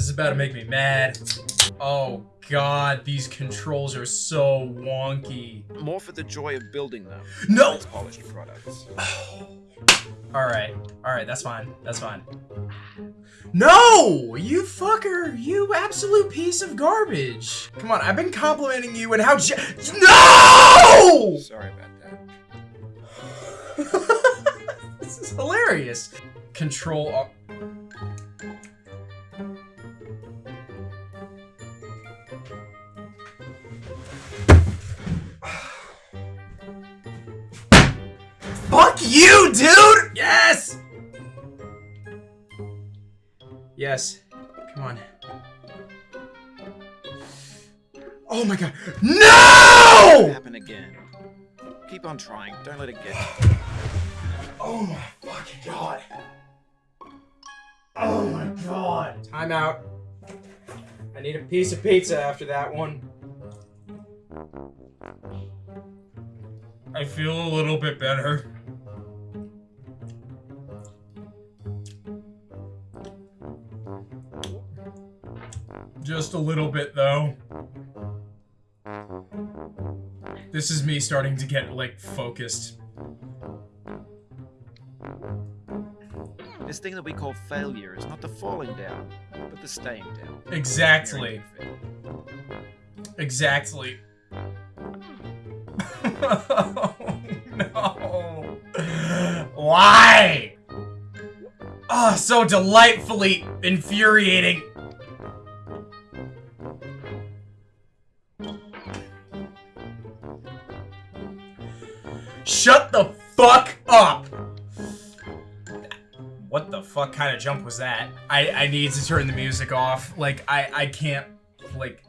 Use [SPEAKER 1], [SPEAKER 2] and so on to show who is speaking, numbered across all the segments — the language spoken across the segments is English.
[SPEAKER 1] this is about to make me mad. Oh god, these controls are so wonky.
[SPEAKER 2] More for the joy of building them.
[SPEAKER 1] No!
[SPEAKER 2] Polished products.
[SPEAKER 1] Alright, alright, that's fine. That's fine. No! You fucker! You absolute piece of garbage! Come on, I've been complimenting you and how No!
[SPEAKER 2] Sorry about
[SPEAKER 1] that. this is hilarious. Control. Yes. Come on. Oh my god. No!
[SPEAKER 2] Happen again. Keep on trying. Don't let it get.
[SPEAKER 1] Oh my fucking god. Oh my god. Time out. I need a piece of pizza after that one. I feel a little bit better. Just a little bit, though. This is me starting to get, like, focused.
[SPEAKER 2] This thing that we call failure is not the falling down, but the staying down.
[SPEAKER 1] Exactly. Exactly. oh, no. Why? Oh, so delightfully infuriating. Shut the fuck up! What the fuck kind of jump was that? I, I need to turn the music off. Like, I, I can't, like,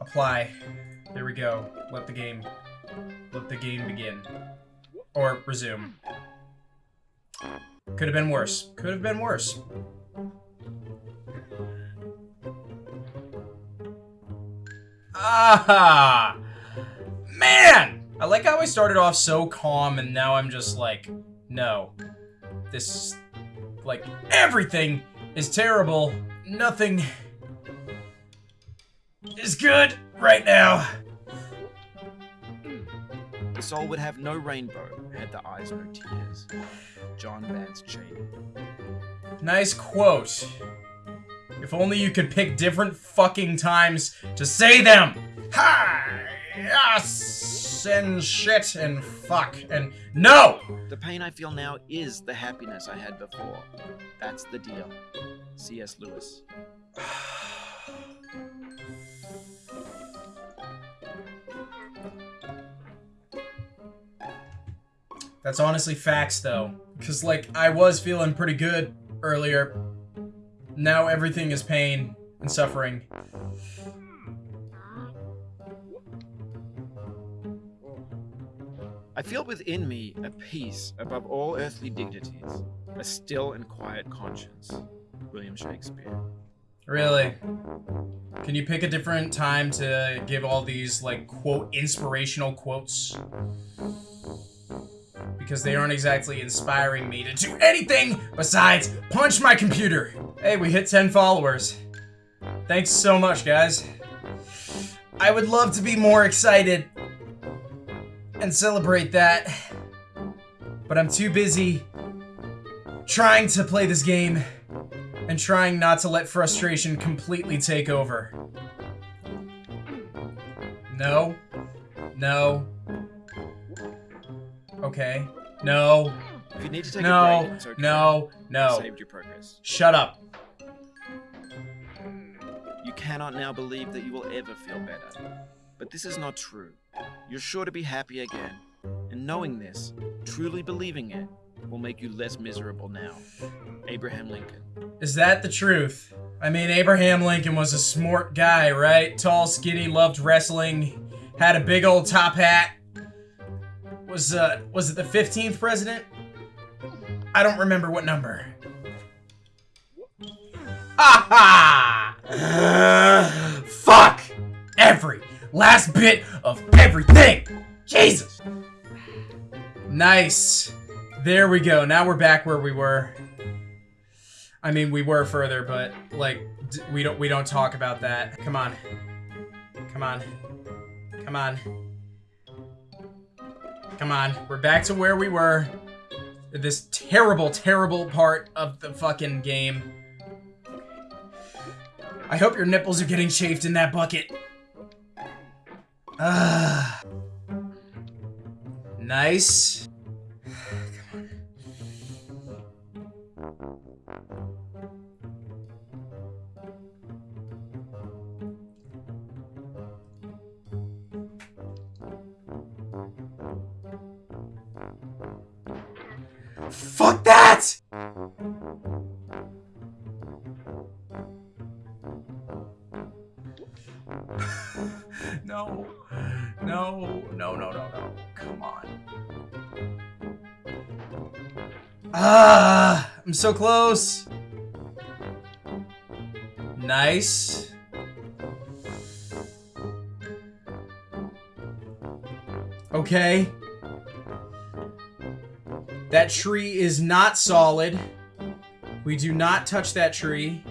[SPEAKER 1] apply. There we go. Let the game, let the game begin. Or resume. Could have been worse. Could have been worse. Ah! Man! I like how I started off so calm and now I'm just like, no. This, like, everything is terrible. Nothing is good right now.
[SPEAKER 2] The soul would have no rainbow had the eyes no tears. John Vance Cheney.
[SPEAKER 1] Nice quote. If only you could pick different fucking times to say them. Ha! Yes! And shit and fuck and no!
[SPEAKER 2] The pain I feel now is the happiness I had before. That's the deal. C.S. Lewis.
[SPEAKER 1] That's honestly facts though. Cause like, I was feeling pretty good earlier. Now everything is pain and suffering.
[SPEAKER 2] I feel within me a peace above all earthly dignities, a still and quiet conscience. William Shakespeare.
[SPEAKER 1] Really? Can you pick a different time to give all these, like, quote, inspirational quotes? Because they aren't exactly inspiring me to do anything besides punch my computer. Hey, we hit 10 followers. Thanks so much, guys. I would love to be more excited and celebrate that, but I'm too busy trying to play this game and trying not to let frustration completely take over. No. No. Okay. No.
[SPEAKER 2] If you need to take
[SPEAKER 1] no.
[SPEAKER 2] a break, it's okay.
[SPEAKER 1] No. No.
[SPEAKER 2] Saved your progress.
[SPEAKER 1] Shut up.
[SPEAKER 2] You cannot now believe that you will ever feel better. But this is not true. You're sure to be happy again. And knowing this, truly believing it, will make you less miserable now. Abraham Lincoln.
[SPEAKER 1] Is that the truth? I mean, Abraham Lincoln was a smart guy, right? Tall, skinny, loved wrestling, had a big old top hat. Was, uh, was it the 15th president? I don't remember what number. Ha ha! Fuck! Every last bit of everything! Jesus! Nice. There we go. Now we're back where we were. I mean, we were further, but, like, we don't we don't talk about that. Come on. Come on. Come on. Come on. We're back to where we were. This terrible, terrible part of the fucking game. I hope your nipples are getting chafed in that bucket. Ah. Nice. Fuck that! Ah, I'm so close. Nice. Okay. That tree is not solid. We do not touch that tree.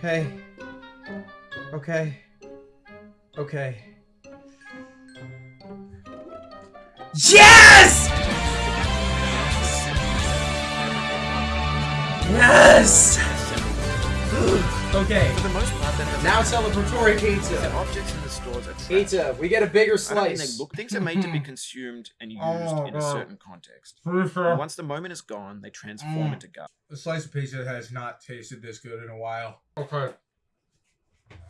[SPEAKER 1] Okay. Okay. Okay. Yes! Yes! okay.
[SPEAKER 2] For the most part, that doesn't
[SPEAKER 1] Now
[SPEAKER 2] matter.
[SPEAKER 1] celebratory
[SPEAKER 2] The
[SPEAKER 1] pizza.
[SPEAKER 2] objects in the stores are.
[SPEAKER 1] Pizza. We get a bigger
[SPEAKER 2] I they
[SPEAKER 1] slice.
[SPEAKER 2] look. Things are made to be consumed and used
[SPEAKER 1] Oh,
[SPEAKER 2] in a certain context. Once the moment is gone, they transform
[SPEAKER 1] Mm.
[SPEAKER 2] into garbage.
[SPEAKER 1] The slice of pizza has not tasted this good in a while. Okay.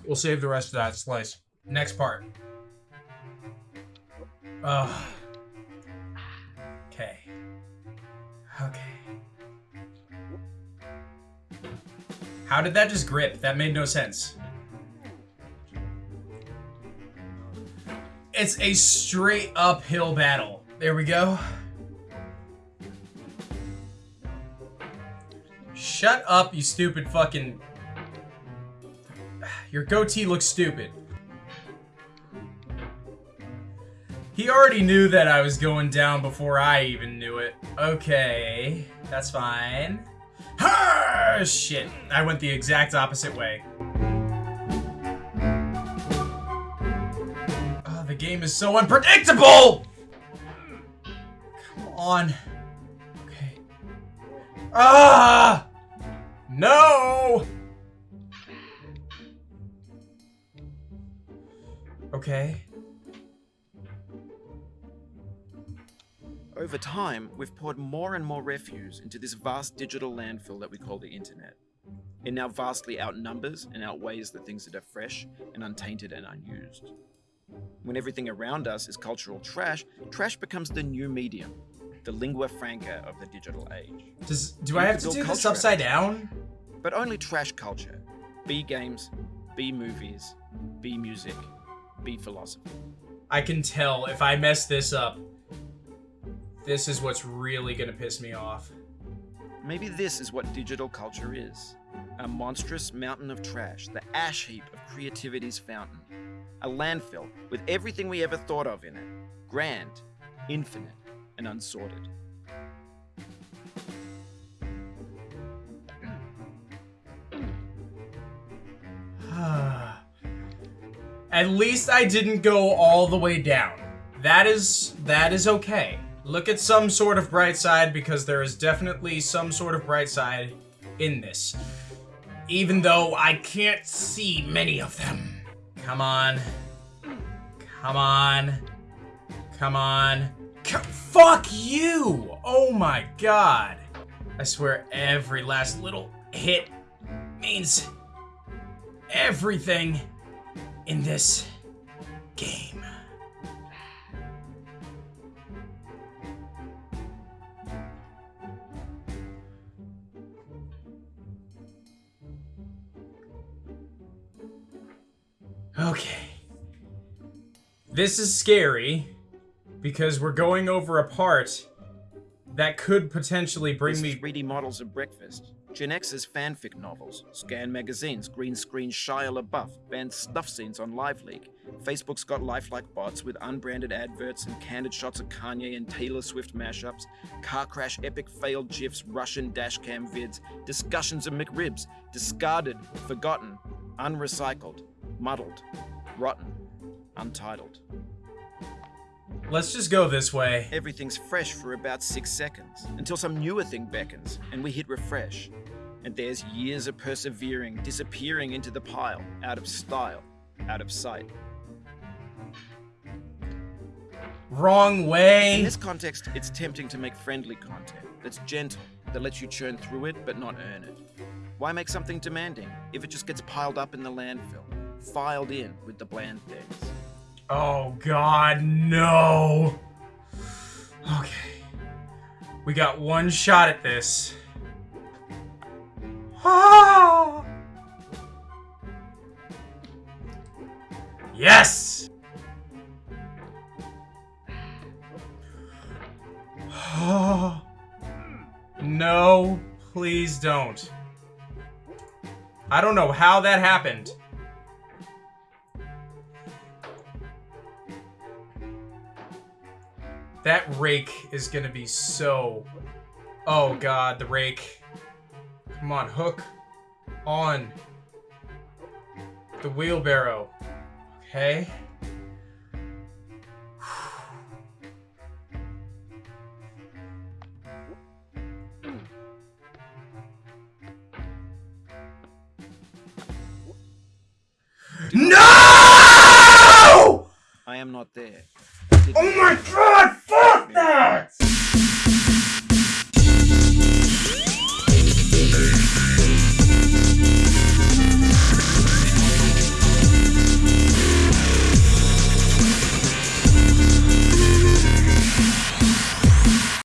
[SPEAKER 1] We'll save the rest of that slice. Next part. Ugh. Okay. How did that just grip? That made no sense. It's a straight uphill battle. There we go. Shut up, you stupid fucking. Your goatee looks stupid. He already knew that I was going down before I even knew it. Okay, that's fine. Ha! Shit, I went the exact opposite way. Oh, the game is so unpredictable! Come on. Okay. Ah! No! Okay.
[SPEAKER 2] Over time, we've poured more and more refuse into this vast digital landfill that we call the internet. It now vastly outnumbers and outweighs the things that are fresh and untainted and unused. When everything around us is cultural trash, trash becomes the new medium, the lingua franca of the digital age.
[SPEAKER 1] Does do
[SPEAKER 2] You
[SPEAKER 1] I have to do this upside down?
[SPEAKER 2] But only trash culture. B games, B movies, B music, B philosophy.
[SPEAKER 1] I can tell if I mess this up. This is what's really gonna piss me off.
[SPEAKER 2] Maybe this is what digital culture is a monstrous mountain of trash, the ash heap of creativity's fountain. A landfill with everything we ever thought of in it grand, infinite, and unsorted.
[SPEAKER 1] At least I didn't go all the way down. That is that is okay. Look at some sort of bright side because there is definitely some sort of bright side in this. Even though I can't see many of them. Come on. Come on. Come on. C- fuck you! Oh my god. I swear every last little hit means everything in this game. This is scary because we're going over a part that could potentially bring
[SPEAKER 2] There's
[SPEAKER 1] me
[SPEAKER 2] 3D models of breakfast. Gen X's fanfic novels, Scan magazines, green screen Shia LaBeouf, banned stuff scenes on Live Leak. Facebook's got lifelike bots with unbranded adverts and candid shots of Kanye and Taylor Swift mashups, car crash epic failed gifs, Russian dashcam vids, discussions of McRibs, discarded, forgotten, unrecycled, muddled, rotten, untitled.
[SPEAKER 1] Let's just go this way.
[SPEAKER 2] Everything's fresh for about six seconds until some newer thing beckons and we hit refresh. And there's years of persevering disappearing into the pile, out of style, out of sight.
[SPEAKER 1] Wrong way!
[SPEAKER 2] In this context, it's tempting to make friendly content that's gentle, that lets you churn through it but not earn it. Why make something demanding if it just gets piled up in the landfill, filed in with the bland things?
[SPEAKER 1] Oh god, no. Okay. We got one shot at this. Ah! Yes! no, please don't. I don't know how that happened. Rake is going to be so... Oh, God, the rake. Come on, hook. On. The wheelbarrow. Okay. No! I am not there. Oh my god!